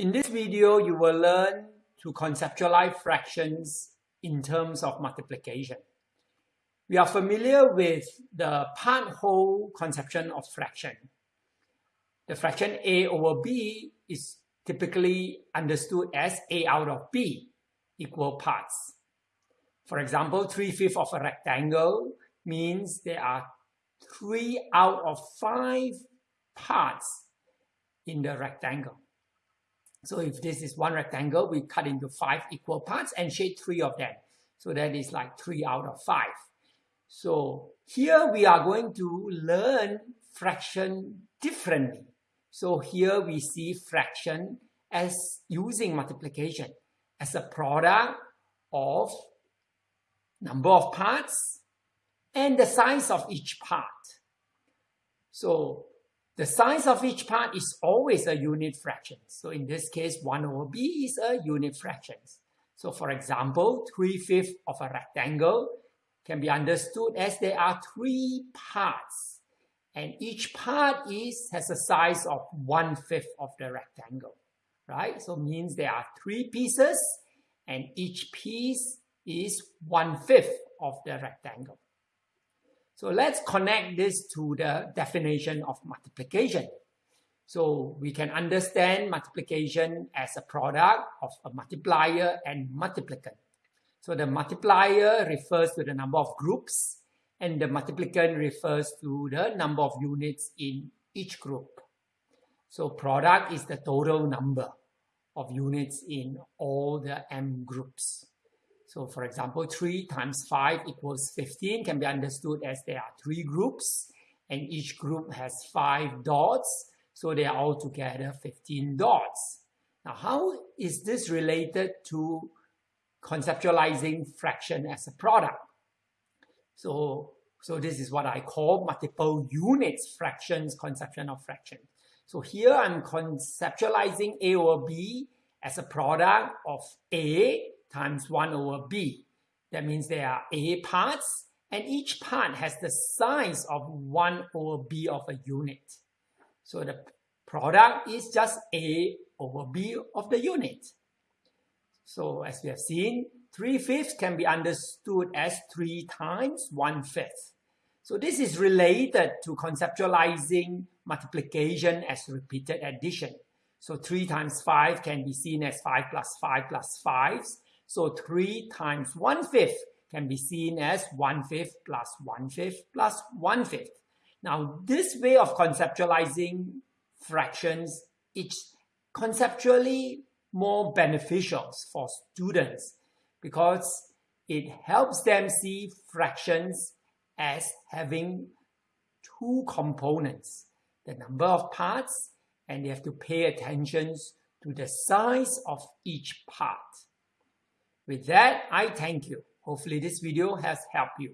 In this video, you will learn to conceptualize fractions in terms of multiplication. We are familiar with the part-whole conception of fraction. The fraction a over b is typically understood as a out of b, equal parts. For example, 3 fifths of a rectangle means there are 3 out of 5 parts in the rectangle. So if this is one rectangle, we cut into 5 equal parts and shade 3 of them. So that is like 3 out of 5. So here we are going to learn fraction differently. So here we see fraction as using multiplication as a product of number of parts and the size of each part. So the size of each part is always a unit fraction. So in this case, 1 over b is a unit fraction. So for example, 3 fifths of a rectangle can be understood as there are three parts and each part is has a size of one fifth of the rectangle, right? So means there are three pieces and each piece is one fifth of the rectangle. So let's connect this to the definition of multiplication. So we can understand multiplication as a product of a multiplier and multiplicand. So the multiplier refers to the number of groups and the multiplicand refers to the number of units in each group. So product is the total number of units in all the m groups. So for example, 3 times 5 equals 15 can be understood as there are three groups and each group has 5 dots. So they are all together 15 dots. Now how is this related to conceptualizing fraction as a product. So, so this is what I call multiple units fractions conception of fraction. So here I'm conceptualizing A over B as a product of A times 1 over B. That means there are A parts and each part has the size of 1 over B of a unit. So the product is just A over B of the unit. So as we have seen, 3 fifths can be understood as 3 times 1 fifth. So this is related to conceptualizing multiplication as repeated addition. So 3 times 5 can be seen as 5 plus 5 plus 5. So 3 times 1 fifth can be seen as 1 fifth plus 1 fifth plus 1 fifth. Now this way of conceptualizing fractions, it's conceptually more beneficial for students because it helps them see fractions as having two components, the number of parts, and they have to pay attention to the size of each part. With that, I thank you. Hopefully this video has helped you.